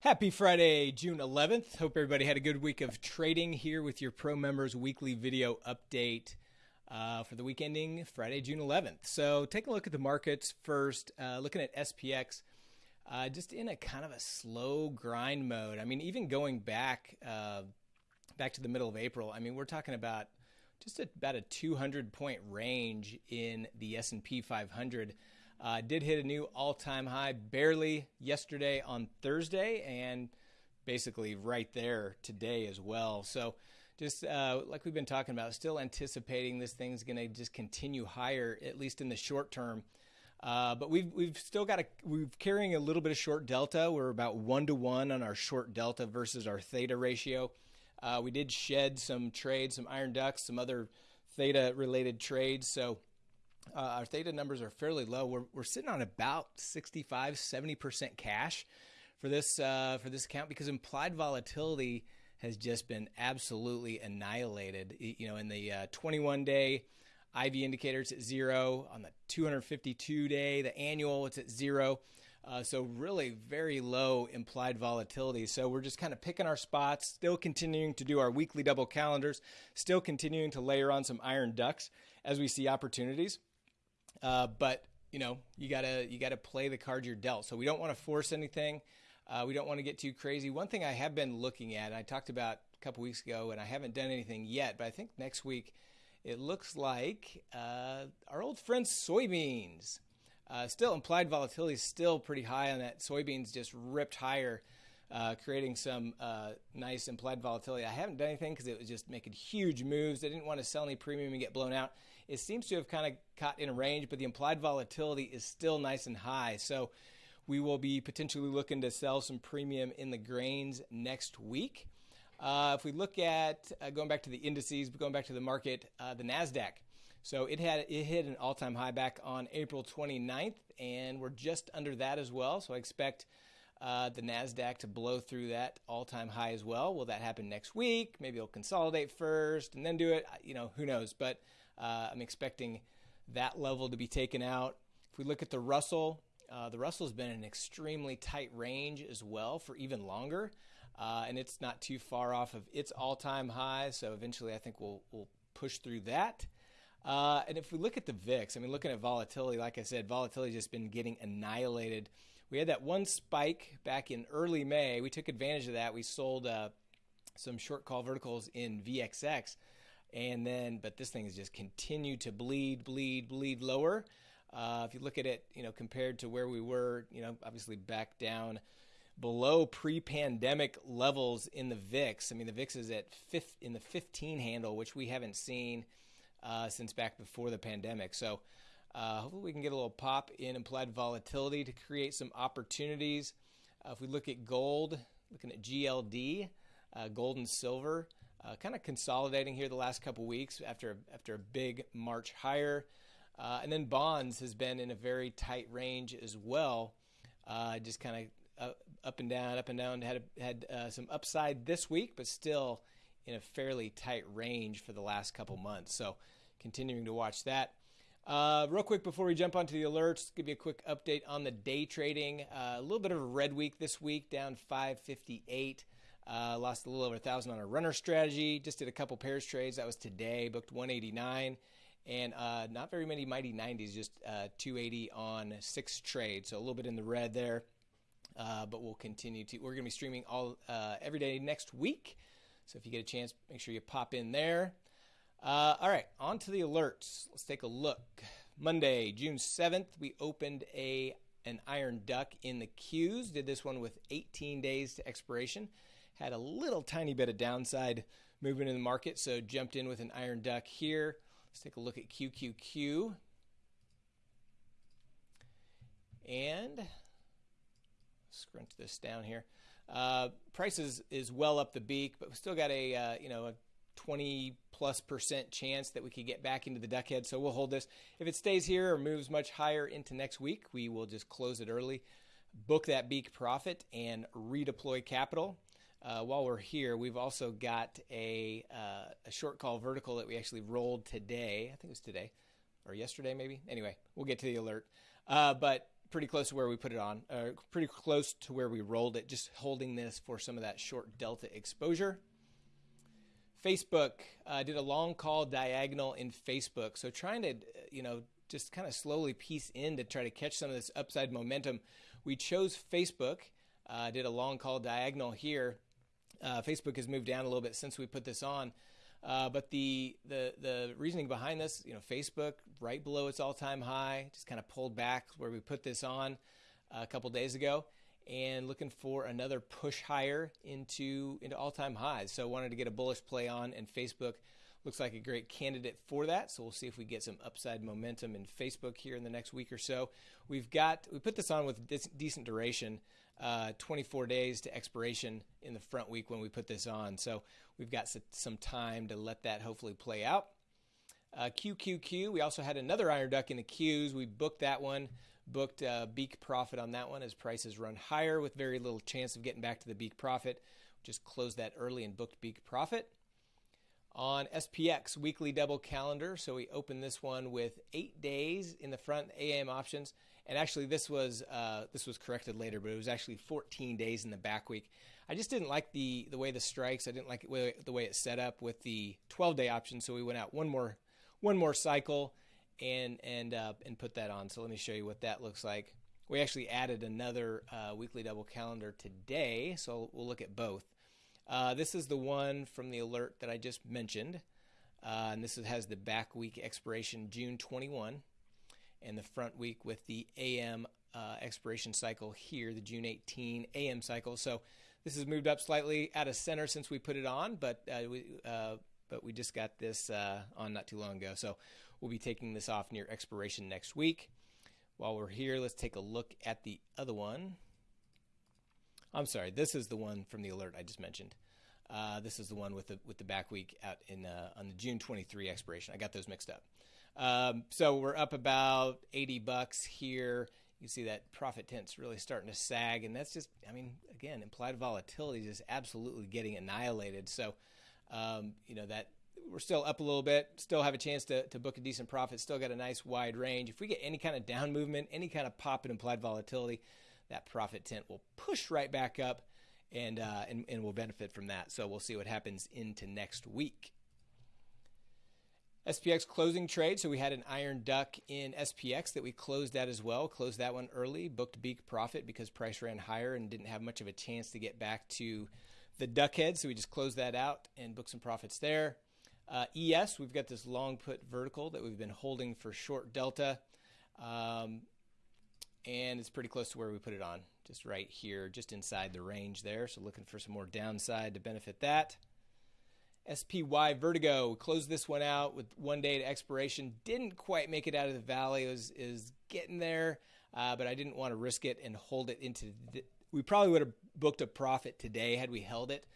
Happy Friday, June 11th. Hope everybody had a good week of trading here with your pro members weekly video update uh, for the week ending Friday, June 11th. So, take a look at the markets first. Uh, looking at SPX, uh, just in a kind of a slow grind mode. I mean, even going back uh, back to the middle of April. I mean, we're talking about just about a 200 point range in the S&P 500. Uh, did hit a new all-time high barely yesterday on Thursday, and basically right there today as well. So, just uh, like we've been talking about, still anticipating this thing's going to just continue higher, at least in the short term. Uh, but we've we've still got a we're carrying a little bit of short delta. We're about one to one on our short delta versus our theta ratio. Uh, we did shed some trades, some iron ducks, some other theta related trades. So uh, our theta numbers are fairly low. We're, we're sitting on about 65, 70% cash for this uh, for this account because implied volatility has just been absolutely annihilated. You know, in the uh, 21 day IV indicators at zero, on the 252 day, the annual it's at zero. Uh, so really very low implied volatility. So we're just kind of picking our spots, still continuing to do our weekly double calendars, still continuing to layer on some iron ducks as we see opportunities. Uh, but you know, you gotta you gotta play the cards you're dealt. So we don't want to force anything. Uh, we don't want to get too crazy. One thing I have been looking at, I talked about a couple weeks ago, and I haven't done anything yet, but I think next week it looks like uh, our old friend soybeans. Uh, still, implied volatility is still pretty high on that. Soybeans just ripped higher uh, creating some uh, nice implied volatility. I haven't done anything because it was just making huge moves. I didn't want to sell any premium and get blown out. It seems to have kind of caught in a range, but the implied volatility is still nice and high. So we will be potentially looking to sell some premium in the grains next week. Uh, if we look at uh, going back to the indices, going back to the market, uh, the Nasdaq. So it had it hit an all-time high back on April 29th, and we're just under that as well. So I expect uh, the Nasdaq to blow through that all-time high as well. Will that happen next week? Maybe it'll consolidate first and then do it. You know, who knows? But uh, I'm expecting that level to be taken out. If we look at the Russell, uh, the Russell's been in an extremely tight range as well for even longer, uh, and it's not too far off of its all-time high. So eventually, I think we'll we'll push through that. Uh, and if we look at the VIX, I mean, looking at volatility, like I said, volatility has just been getting annihilated. We had that one spike back in early May. We took advantage of that. We sold uh, some short call verticals in VXX, and then, but this thing has just continued to bleed, bleed, bleed lower. Uh, if you look at it, you know, compared to where we were, you know, obviously back down below pre-pandemic levels in the VIX. I mean, the VIX is at fifth in the 15 handle, which we haven't seen uh, since back before the pandemic. So uh, hopefully we can get a little pop in implied volatility to create some opportunities. Uh, if we look at gold, looking at GLD, uh, gold and silver, uh, kind of consolidating here the last couple weeks after after a big March higher. Uh, and then bonds has been in a very tight range as well, just kind of up and down, up and down. Had had some upside this week, but still in a fairly tight range for the last couple months. So continuing to watch that. Uh, real quick before we jump onto the alerts, give you a quick update on the day trading. Uh, a little bit of a red week this week, down 558. Uh, lost a little over a thousand on a runner strategy. Just did a couple pairs trades. That was today. Booked 189, and uh, not very many mighty 90s. Just uh, 280 on six trades. So a little bit in the red there. Uh, but we'll continue to. We're going to be streaming all every day next week. So if you get a chance, make sure you pop in there. Uh, all right, on to the alerts. Let's take a look. Monday, June 7th, we opened a an iron duck in the Qs. Did this one with 18 days to expiration. Had a little tiny bit of downside movement in the market, so jumped in with an iron duck here. Let's take a look at QQQ. And scrunch this down here. Uh, price is, is well up the beak, but we still got a uh, you know a 20 plus percent chance that we could get back into the duck head. So we'll hold this. If it stays here or moves much higher into next week, we will just close it early, book that beak profit, and redeploy capital. Uh, while we're here, we've also got a, uh, a short call vertical that we actually rolled today. I think it was today or yesterday, maybe. Anyway, we'll get to the alert. Uh, but pretty close to where we put it on, uh, pretty close to where we rolled it, just holding this for some of that short delta exposure. Facebook uh, did a long call diagonal in Facebook. So trying to, you know, just kind of slowly piece in to try to catch some of this upside momentum. We chose Facebook, uh, did a long call diagonal here. Uh, Facebook has moved down a little bit since we put this on. Uh, but the, the the reasoning behind this, you know, Facebook right below its all-time high, just kind of pulled back where we put this on a couple days ago, and looking for another push higher into into all-time highs. So wanted to get a bullish play on, and Facebook looks like a great candidate for that. So we'll see if we get some upside momentum in Facebook here in the next week or so. We've got we put this on with decent duration uh, 24 days to expiration in the front week when we put this on. So we've got some time to let that hopefully play out. Uh, QQQ, we also had another iron duck in the queues. We booked that one, booked uh, beak profit on that one as prices run higher with very little chance of getting back to the beak profit. Just closed that early and booked beak profit. On SPX weekly double calendar, so we opened this one with eight days in the front AM options and actually this was uh, this was corrected later, but it was actually 14 days in the back week. I just didn't like the the way the strikes. I didn't like it, the way it's set up with the 12 day option. So we went out one more one more cycle and and uh, and put that on. So let me show you what that looks like. We actually added another uh, weekly double calendar today, so we'll look at both. Uh, this is the one from the alert that I just mentioned, uh, and this has the back week expiration June 21 and the front week with the AM uh, expiration cycle here, the June 18 AM cycle. So this has moved up slightly out of center since we put it on, but uh, we uh, but we just got this uh, on not too long ago. So we'll be taking this off near expiration next week. While we're here, let's take a look at the other one. I'm sorry, this is the one from the alert I just mentioned. Uh, this is the one with the with the back week out in uh, on the June 23 expiration. I got those mixed up. Um, so we're up about 80 bucks here. You see that profit tent's really starting to sag, and that's just, I mean, again, implied volatility is just absolutely getting annihilated. So, um, you know, that we're still up a little bit, still have a chance to, to book a decent profit, still got a nice wide range. If we get any kind of down movement, any kind of pop in implied volatility, that profit tent will push right back up and, uh, and, and we'll benefit from that. So we'll see what happens into next week. SPX closing trade. So we had an iron duck in SPX that we closed at as well. Closed that one early, booked beak profit because price ran higher and didn't have much of a chance to get back to the duck head. So we just closed that out and booked some profits there. Uh, ES, we've got this long put vertical that we've been holding for short delta. Um, and it's pretty close to where we put it on, just right here, just inside the range there. So looking for some more downside to benefit that. SPY Vertigo closed this one out with one day to expiration. Didn't quite make it out of the valley. It was is getting there, uh, but I didn't want to risk it and hold it into. The, we probably would have booked a profit today had we held it,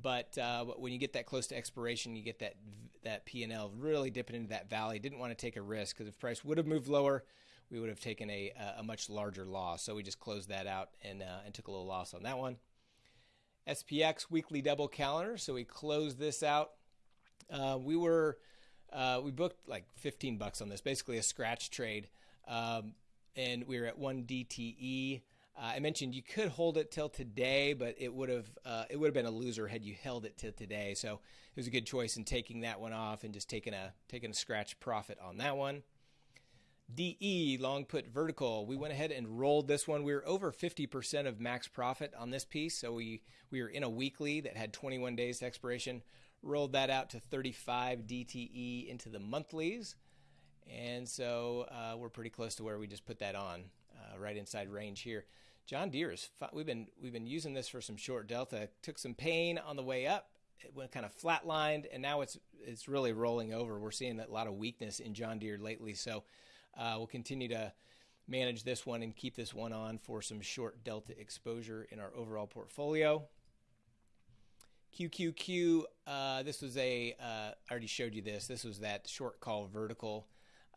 but uh, when you get that close to expiration, you get that that P and L really dipping into that valley. Didn't want to take a risk because if price would have moved lower, we would have taken a a much larger loss. So we just closed that out and uh, and took a little loss on that one. SPX weekly double calendar. So we closed this out. Uh, we were uh, we booked like 15 bucks on this, basically a scratch trade, um, and we were at one DTE. Uh, I mentioned you could hold it till today, but it would have uh, it would have been a loser had you held it till today. So it was a good choice in taking that one off and just taking a taking a scratch profit on that one. DE, long put vertical. We went ahead and rolled this one. We were over 50% of max profit on this piece. So we, we were in a weekly that had 21 days to expiration. Rolled that out to 35 DTE into the monthlies. And so uh, we're pretty close to where we just put that on, uh, right inside range here. John Deere is we've been we've been using this for some short delta. Took some pain on the way up. It went kind of flatlined, and now it's it's really rolling over. We're seeing a lot of weakness in John Deere lately. So uh, we'll continue to manage this one and keep this one on for some short delta exposure in our overall portfolio. QQQ, uh, this was a, uh, I already showed you this. This was that short call vertical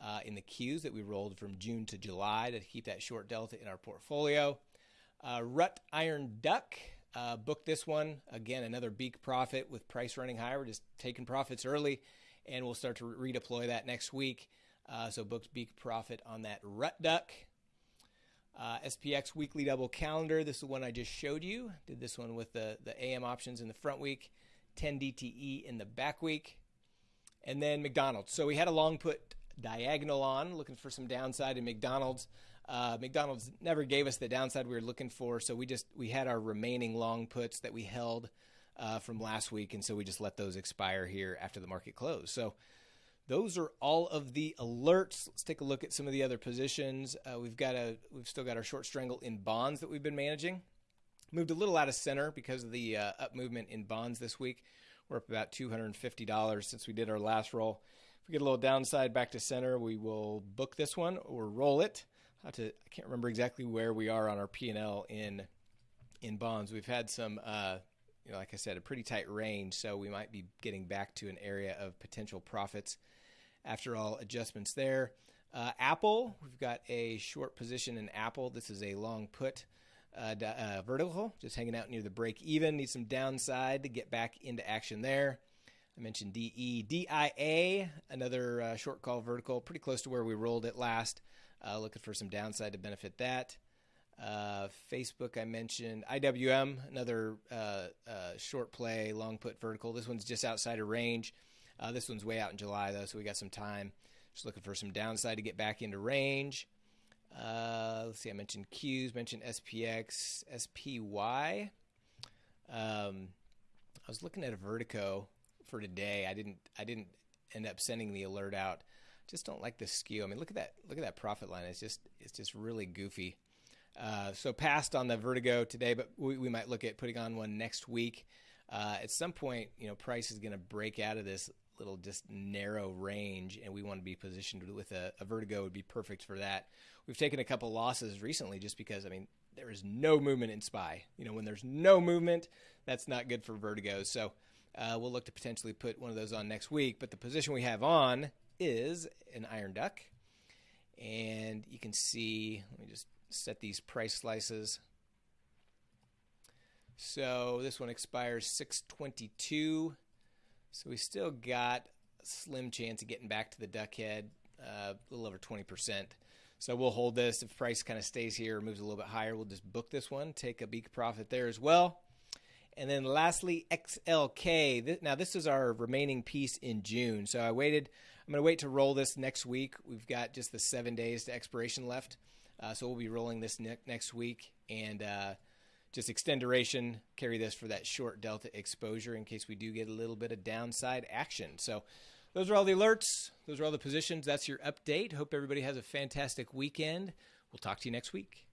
uh, in the Qs that we rolled from June to July to keep that short delta in our portfolio. Uh, Rut Iron Duck, uh, booked this one. Again, another beak profit with price running higher. We're just taking profits early and we'll start to redeploy that next week. Uh, so books beak profit on that rut duck. Uh, SPX weekly double calendar. This is the one I just showed you. Did this one with the, the AM options in the front week, 10 DTE in the back week. And then McDonald's. So we had a long put diagonal on, looking for some downside in McDonald's. Uh, McDonald's never gave us the downside we were looking for, so we just we had our remaining long puts that we held uh, from last week, and so we just let those expire here after the market closed. So those are all of the alerts. Let's take a look at some of the other positions. Uh, we've got a we've still got our short strangle in bonds that we've been managing. Moved a little out of center because of the uh, up movement in bonds this week. We're up about $250 since we did our last roll. If we get a little downside back to center, we will book this one or roll it. I, to, I can't remember exactly where we are on our P&L in in bonds. We've had some, uh, you know, like I said, a pretty tight range, so we might be getting back to an area of potential profits after all adjustments there. Uh, Apple, we've got a short position in Apple. This is a long put uh, uh, vertical, just hanging out near the break even. Need some downside to get back into action there. I mentioned DE. DIA, another uh, short call vertical, pretty close to where we rolled it last. Uh, looking for some downside to benefit that. Uh, Facebook, I mentioned. IWM, another short play, long put vertical. This one's just outside of range. Uh, this one's way out in July, though, so we got some time. Just looking for some downside to get back into range. Uh, let's see, I mentioned Qs, mentioned SPX, SPY. Um, I was looking at a Vertigo for today. I didn't. I didn't end up sending the alert out. Just don't like the skew. I mean, look at that. Look at that profit line. It's just. It's just really goofy. Uh, so passed on the Vertigo today, but we, we might look at putting on one next week. Uh, at some point, you know, price is going to break out of this little just narrow range, and we want to be positioned with a, a vertigo would be perfect for that. We've taken a couple losses recently just because I mean there is no movement in SPY. You know, when there's no movement, that's not good for vertigos. So uh, we'll look to potentially put one of those on next week. But the position we have on is an iron duck, and you can see. Let me just set these price slices. So this one expires 622. So we still got a slim chance of getting back to the duck head, uh, a little over 20%. So we'll hold this. If price kind of stays here or moves a little bit higher, we'll just book this one, take a beak profit there as well. And then lastly, XLK. Now, this is our remaining piece in June. So I waited. I'm going to wait to roll this next week. We've got just the seven days to expiration left. Uh, so we'll be rolling this ne- next week. And uh, just extend duration, carry this for that short delta exposure in case we do get a little bit of downside action. So those are all the alerts. Those are all the positions. That's your update. Hope everybody has a fantastic weekend. We'll talk to you next week.